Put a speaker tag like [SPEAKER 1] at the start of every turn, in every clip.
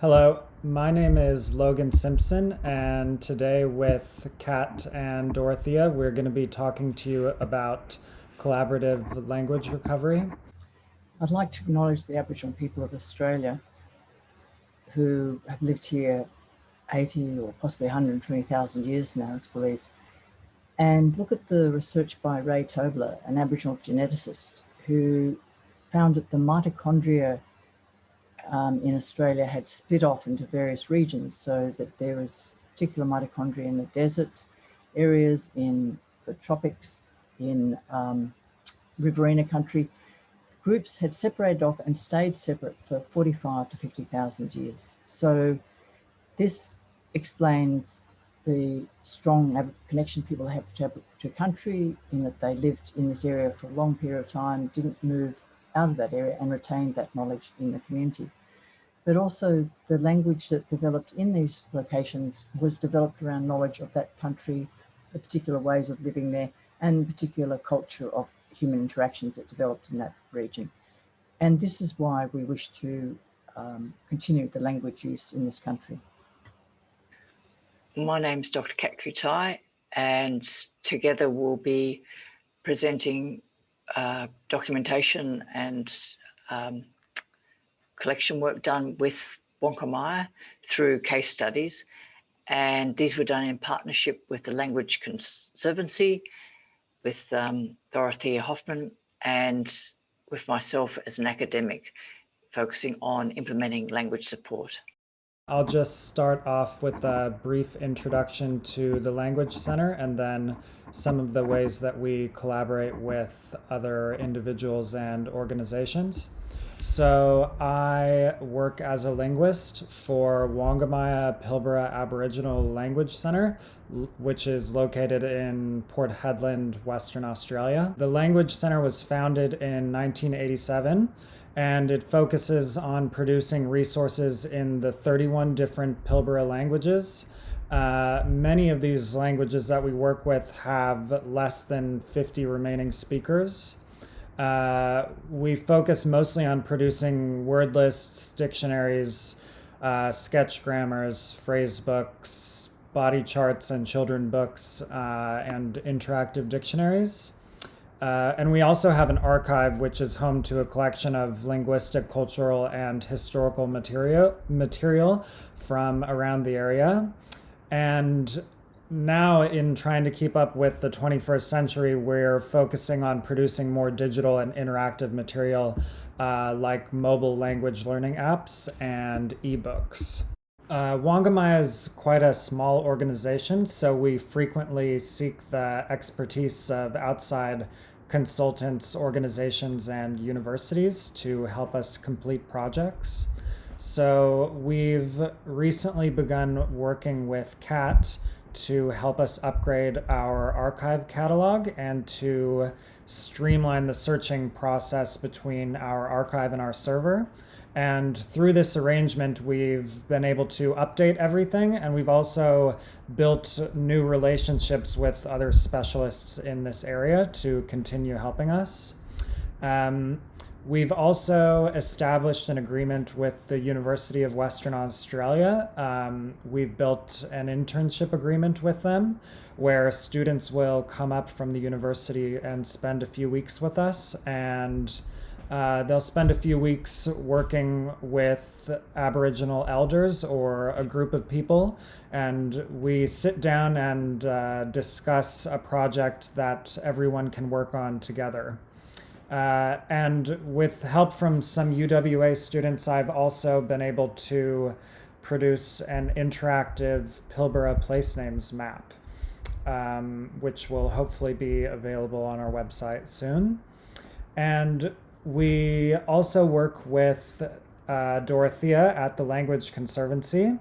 [SPEAKER 1] Hello, my name is Logan Simpson, and today with Kat and Dorothea, we're going to be talking to you about collaborative language recovery.
[SPEAKER 2] I'd like to acknowledge the Aboriginal people of Australia who have lived here 80 or possibly 120,000 years now, it's believed, and look at the research by Ray Tobler, an Aboriginal geneticist, who found that the mitochondria um, in Australia had split off into various regions so that there was particular mitochondria in the desert areas, in the tropics, in um, riverina country. Groups had separated off and stayed separate for 45 to 50,000 years. So this explains the strong connection people have to, to country in that they lived in this area for a long period of time, didn't move out of that area and retained that knowledge in the community but also the language that developed in these locations was developed around knowledge of that country, the particular ways of living there, and particular culture of human interactions that developed in that region. And this is why we wish to um, continue the language use in this country.
[SPEAKER 3] My name is Dr. Kat Kutai, and together we'll be presenting uh, documentation and um, collection work done with Wangka Maya through case studies. And these were done in partnership with the Language Conservancy, with um, Dorothea Hoffman, and with myself as an academic, focusing on implementing language support.
[SPEAKER 1] I'll just start off with a brief introduction to the Language Center and then some of the ways that we collaborate with other individuals and organizations. So I work as a linguist for Wangka Maya Pilbara Aboriginal Language Center, which is located in Port Hedland, Western Australia. The Language Center was founded in 1987 and it focuses on producing resources in the 31 different Pilbara languages. Uh, many of these languages that we work with have less than 50 remaining speakers. Uh, we focus mostly on producing word lists, dictionaries, uh, sketch grammars, phrase books, body charts and children books, uh, and interactive dictionaries. Uh, and we also have an archive which is home to a collection of linguistic, cultural, and historical material, material from around the area. And now in trying to keep up with the 21st century, we're focusing on producing more digital and interactive material uh, like mobile language learning apps and ebooks. Uh, Wangka Maya is quite a small organization, so we frequently seek the expertise of outside consultants, organizations, and universities to help us complete projects. So we've recently begun working with Kat to help us upgrade our archive catalog and to streamline the searching process between our archive and our server. And through this arrangement, we've been able to update everything, and we've also built new relationships with other specialists in this area to continue helping us. Um, We've also established an agreement with the University of Western Australia. Um, we've built an internship agreement with them where students will come up from the university and spend a few weeks with us and uh, they'll spend a few weeks working with Aboriginal elders or a group of people, and we sit down and uh, discuss a project that everyone can work on together. Uh, and with help from some UWA students, I've also been able to produce an interactive Pilbara place names map, um, which will hopefully be available on our website soon. And we also work with uh, Dorothea at the Language Conservancy.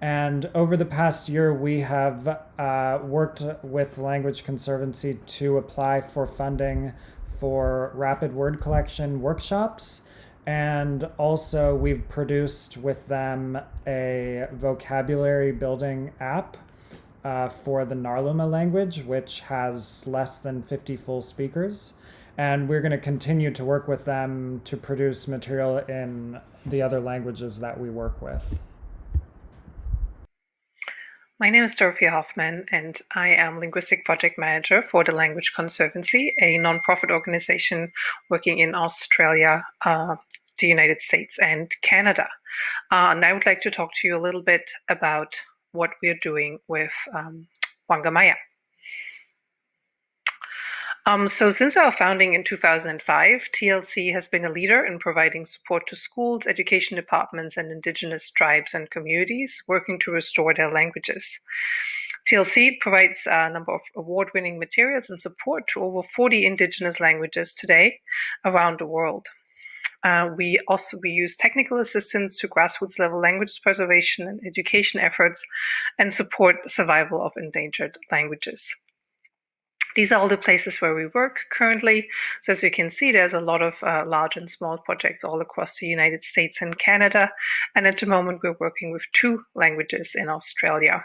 [SPEAKER 1] And over the past year, we have uh, worked with Language Conservancy to apply for funding for rapid word collection workshops. And also we've produced with them a vocabulary building app uh, for the Ngarluma language, which has less than 50 full speakers. And we're going to continue to work with them to produce material in the other languages that we work with.
[SPEAKER 4] My name is Dorothea Hoffman, and I am Linguistic Project Manager for the Language Conservancy, a nonprofit organization working in Australia, uh, the United States, and Canada. Uh, and I would like to talk to you a little bit about what we're doing with um, Wangka Maya. Um, so since our founding in 2005, TLC has been a leader in providing support to schools, education departments, and indigenous tribes and communities working to restore their languages. TLC provides a number of award-winning materials and support to over 40 indigenous languages today around the world. Uh, we also we use technical assistance to grassroots level language preservation and education efforts and support survival of endangered languages. These are all the places where we work currently. So as you can see, there's a lot of uh, large and small projects all across the United States and Canada. And at the moment, we're working with two languages in Australia.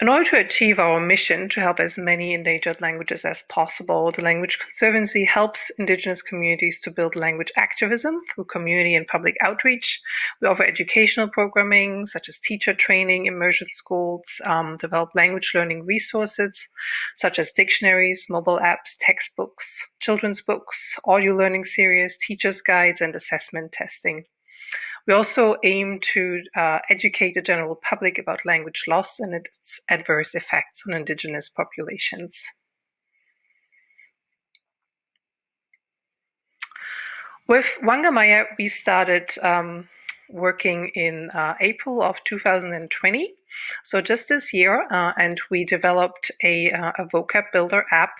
[SPEAKER 4] In order to achieve our mission to help as many endangered languages as possible, the Language Conservancy helps Indigenous communities to build language activism through community and public outreach. We offer educational programming such as teacher training, immersion schools, um, develop language learning resources such as dictionaries, mobile apps, textbooks, children's books, audio learning series, teacher's guides, and assessment testing. We also aim to uh, educate the general public about language loss and its adverse effects on indigenous populations. With Wangka Maya, we started um, working in uh, April of 2020, so just this year, uh, and we developed a, uh, a vocab builder app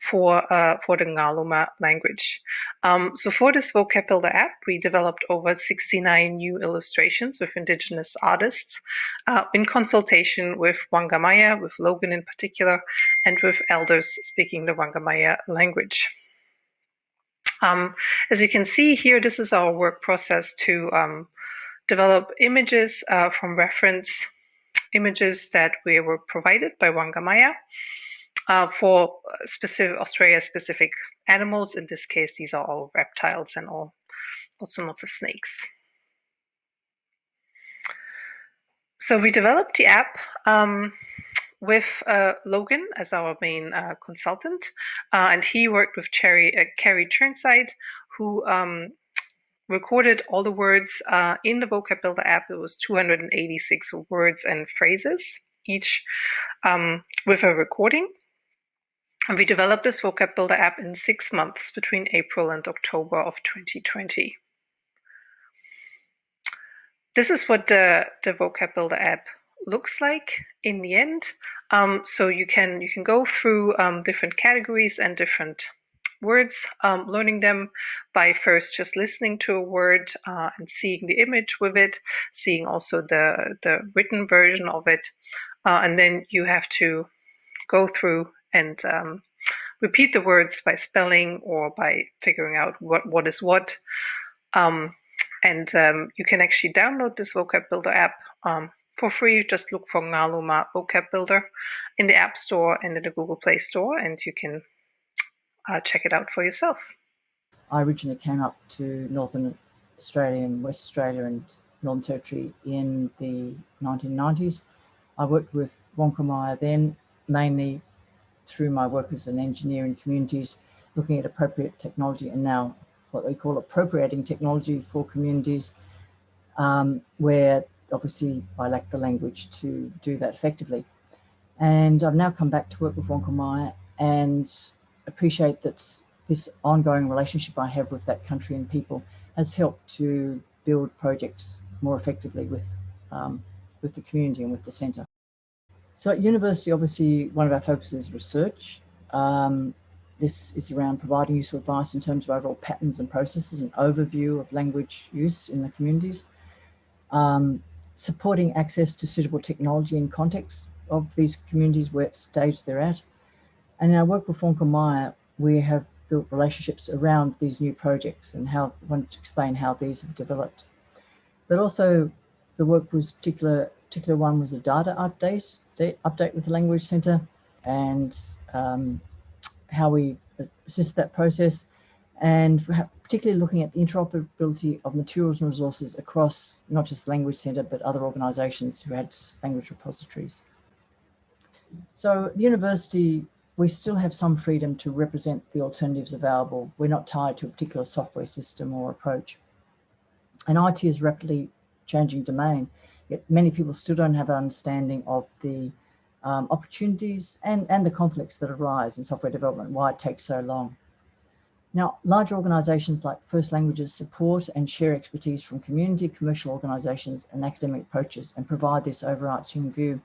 [SPEAKER 4] for uh, for the Ngarluma language. Um, so for this vocab builder app, we developed over 69 new illustrations with indigenous artists uh, in consultation with Wangka Maya, with Logan in particular, and with elders speaking the Wangka Maya language. Um, as you can see here, this is our work process to um, develop images uh, from reference images that we were provided by Wangka Maya uh, for specific Australia specific animals. In this case, these are all reptiles and all lots and lots of snakes. So we developed the app um, with uh, Logan as our main uh, consultant, uh, and he worked with Cherry, uh, Kerry Churnside, who um, recorded all the words uh, in the vocab builder app. It was 286 words and phrases each um, with a recording. And we developed this vocab builder app in six months between April and October of 2020. This is what the, the vocab builder app looks like in the end. Um, so you can you can go through um, different categories and different words, um, learning them by first just listening to a word uh, and seeing the image with it, seeing also the the written version of it, uh, and then you have to go through and um, repeat the words by spelling or by figuring out what, what is what. Um, and um, you can actually download this vocab builder app um, for free. Just look for Ngarluma vocab builder in the App Store and in the Google Play Store, and you can uh, check it out for yourself.
[SPEAKER 2] I originally came up to Northern Australia and West Australia and Northern Territory in the 1990s. I worked with Wangka Maya then, mainly through my work as an engineer in communities, looking at appropriate technology and now what they call appropriating technology for communities um, where obviously I lack the language to do that effectively. And I've now come back to work with Wangka Maya and appreciate that this ongoing relationship I have with that country and people has helped to build projects more effectively with, um, with the community and with the centre. So at university, obviously, one of our focuses is research. Um, this is around providing useful advice in terms of overall patterns and processes and overview of language use in the communities. Um, supporting access to suitable technology in context of these communities where stage they're at. And in our work with Wangka Maya, we have built relationships around these new projects and how I want to explain how these have developed. But also the work was particular particular one was a data update, update with the Language Centre and um, how we assist that process and particularly looking at the interoperability of materials and resources across not just Language Centre, but other organisations who had language repositories. So the university, we still have some freedom to represent the alternatives available. We're not tied to a particular software system or approach. And IT is rapidly changing domain, yet many people still don't have an understanding of the um, opportunities and, and the conflicts that arise in software development, why it takes so long. Now, large organisations like First Languages support and share expertise from community, commercial organisations and academic approaches and provide this overarching view.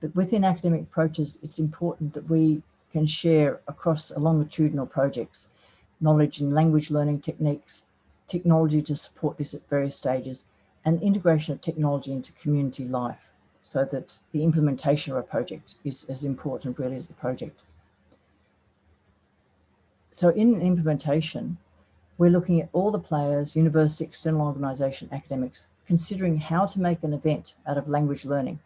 [SPEAKER 2] But within academic approaches, it's important that we can share across longitudinal projects, knowledge in language learning techniques, technology to support this at various stages, and integration of technology into community life so that the implementation of a project is as important really as the project. So in implementation, we're looking at all the players, university, external organisation, academics, considering how to make an event out of language learning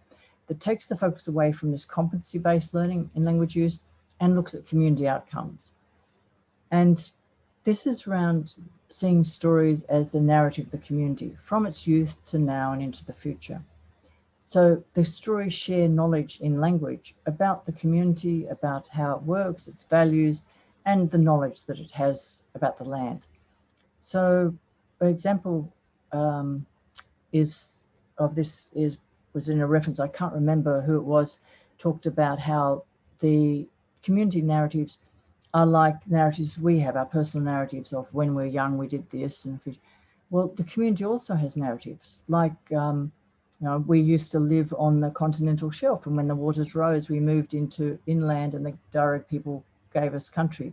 [SPEAKER 2] that takes the focus away from this competency-based learning in language use and looks at community outcomes. And this is around seeing stories as the narrative of the community from its youth to now and into the future. So the stories share knowledge in language about the community, about how it works, its values, and the knowledge that it has about the land. So an example um, is of this is was in a reference, I can't remember who it was, talked about how the community narratives are like narratives we have, our personal narratives of when we're young, we did this. and Well, the community also has narratives like, um, you know, we used to live on the continental shelf and when the waters rose, we moved into inland and the direct people gave us country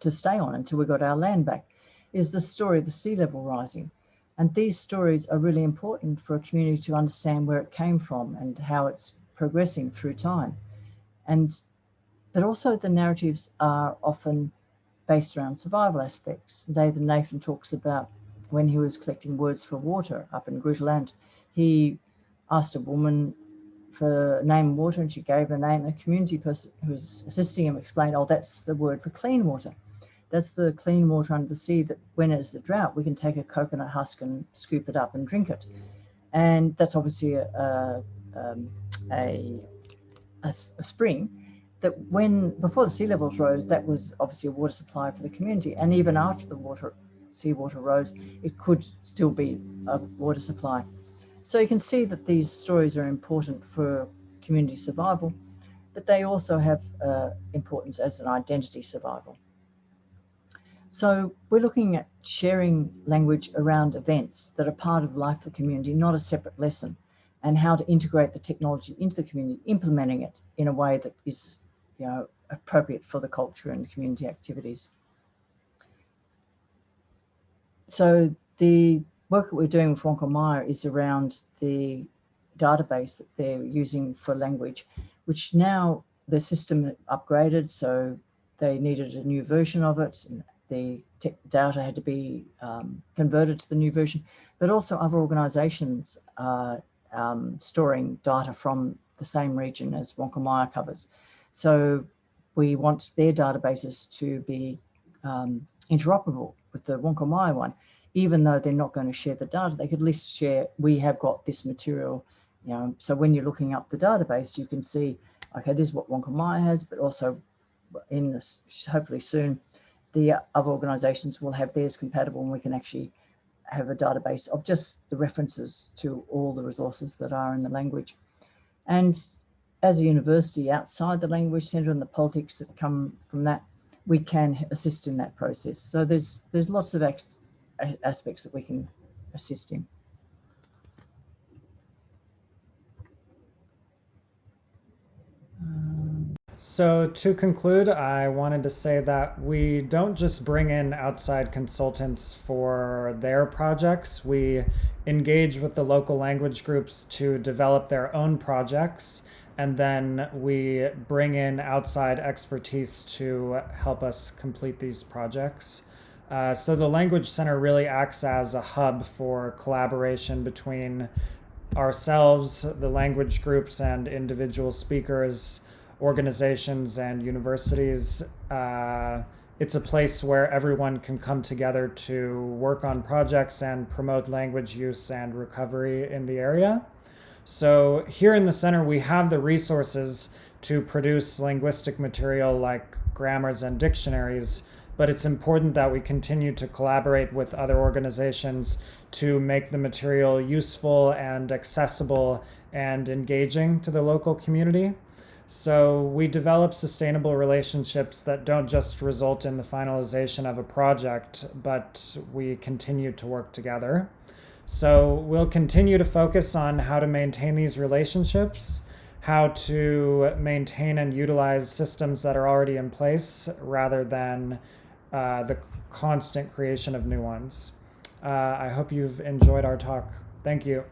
[SPEAKER 2] to stay on until we got our land back, is the story of the sea level rising. And these stories are really important for a community to understand where it came from and how it's progressing through time. And but also the narratives are often based around survival aspects. David Nathan talks about when he was collecting words for water up in Groote Eylandt, he asked a woman for name water and she gave a name. A community person who was assisting him explained, oh, that's the word for clean water. That's the clean water under the sea that when it's the drought, we can take a coconut husk and scoop it up and drink it. And that's obviously a, a, um, a, a, a spring that when, before the sea levels rose, that was obviously a water supply for the community. And even after the water, seawater rose, it could still be a water supply. So you can see that these stories are important for community survival, but they also have uh, importance as an identity survival. So we're looking at sharing language around events that are part of life for community, not a separate lesson, and how to integrate the technology into the community, implementing it in a way that is you know, appropriate for the culture and community activities. So the work that we're doing with Wangka Maya is around the database that they're using for language, which now the system upgraded, so they needed a new version of it. And the data had to be um, converted to the new version, but also other organizations are um, storing data from the same region as Wangka Maya covers. So we want their databases to be um, interoperable with the Wangka Maya one even though they're not going to share the data, they could at least share, we have got this material, you know, so when you're looking up the database, you can see, okay, this is what Wangka Maya has, but also in this, hopefully soon, the other organizations will have theirs compatible and we can actually have a database of just the references to all the resources that are in the language. And as a university outside the language center and the politics that come from that, we can assist in that process. So there's there's lots of aspects that we can assist in.
[SPEAKER 1] So to conclude, I wanted to say that we don't just bring in outside consultants for their projects. We engage with the local language groups to develop their own projects. And then we bring in outside expertise to help us complete these projects. Uh, so the Language Center really acts as a hub for collaboration between ourselves, the language groups, and individual speakers, organizations, and universities. Uh, it's a place where everyone can come together to work on projects and promote language use and recovery in the area. So here in the center, we have the resources to produce linguistic material like grammars and dictionaries, but it's important that we continue to collaborate with other organizations to make the material useful and accessible and engaging to the local community. So we develop sustainable relationships that don't just result in the finalization of a project, but we continue to work together. So we'll continue to focus on how to maintain these relationships, how to maintain and utilize systems that are already in place rather than uh, the constant creation of new ones. Uh, I hope you've enjoyed our talk. Thank you.